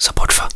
support for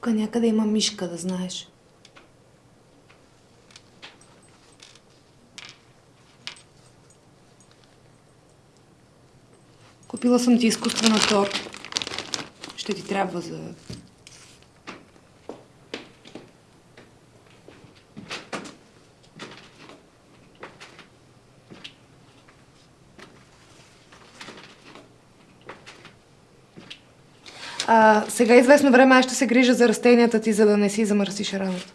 Тук някъде има мишка, да знаеш. Купила съм ти изкуствена торта. Ще ти трябва за... А, сега известно време аз ще се грижа за растенията ти, за да не си замърсиш раната.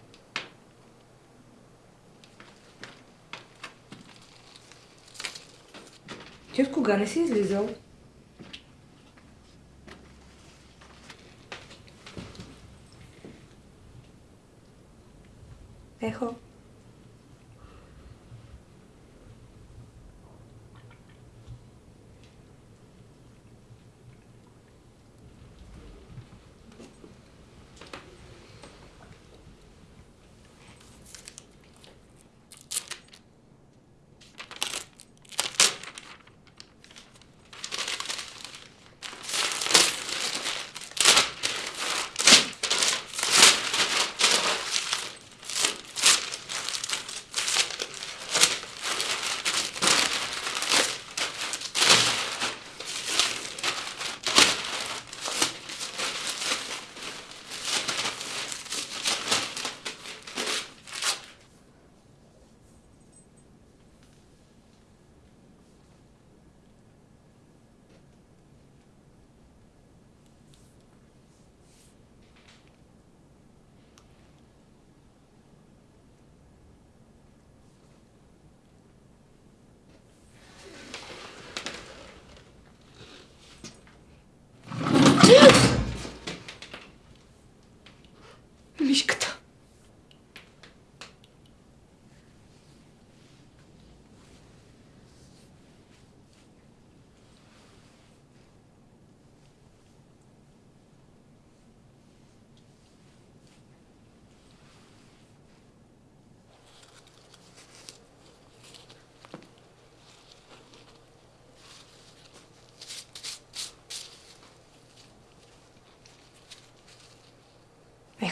Ти от кога не си излизал? Ехо.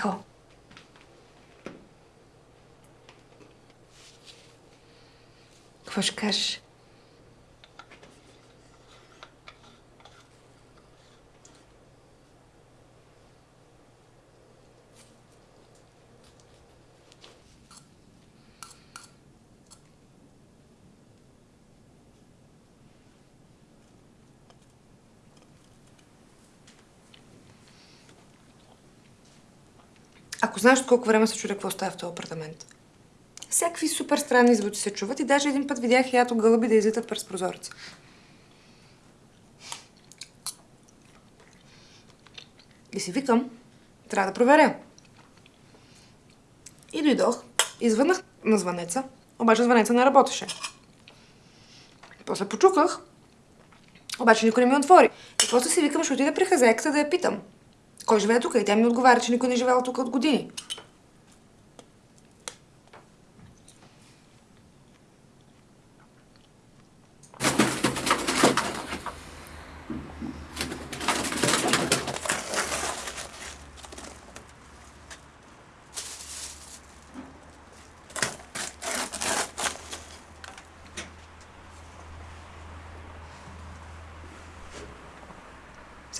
Ехо. Какво ще Знаеш колко време се чудя какво става в този апартамент. Всякакви супер странни звуци се чуват и даже един път видях ято гълъби да излитат през прозореца. И си викам, трябва да проверя. И дойдох, извъннах на звънеца, обаче звънеца не работеше. После почуках, обаче никой не ми отвори. И после си викам, ще отида при хазяйката да я питам. Кой живее тук? И тя ми отговаря, че никой не живеел тук от години.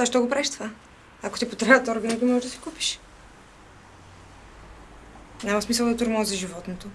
Ще го правиш това? Ако ти потребват органи, го можеш да си купиш. Няма смисъл да тормози животното.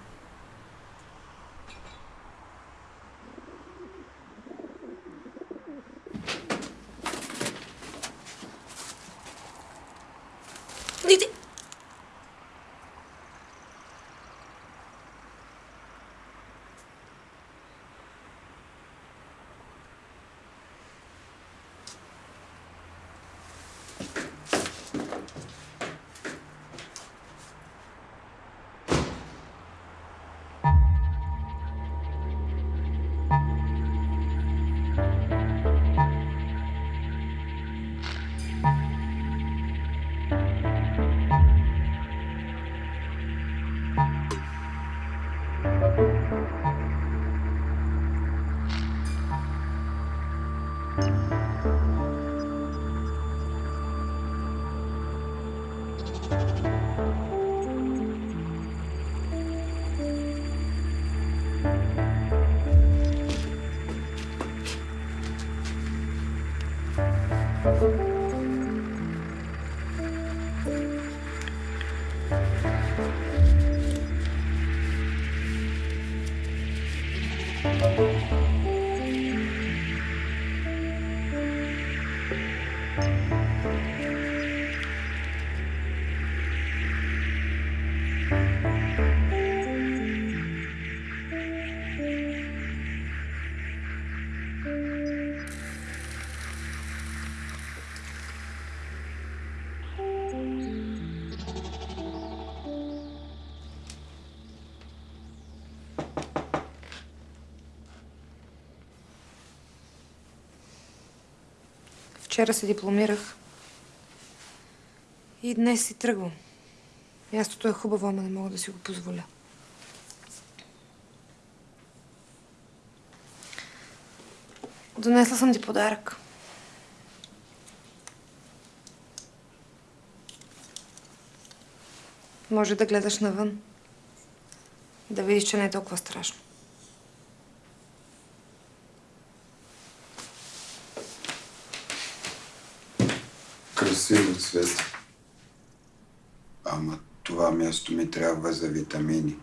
Вчера се дипломирах. И днес си тръгвам. Мястото е хубаво, ама не мога да си го позволя. Донесла съм ти подарък. Може да гледаш навън. Да видиш, че не е толкова страшно. Красиво цвет. Ама това място ми трябва за витамини.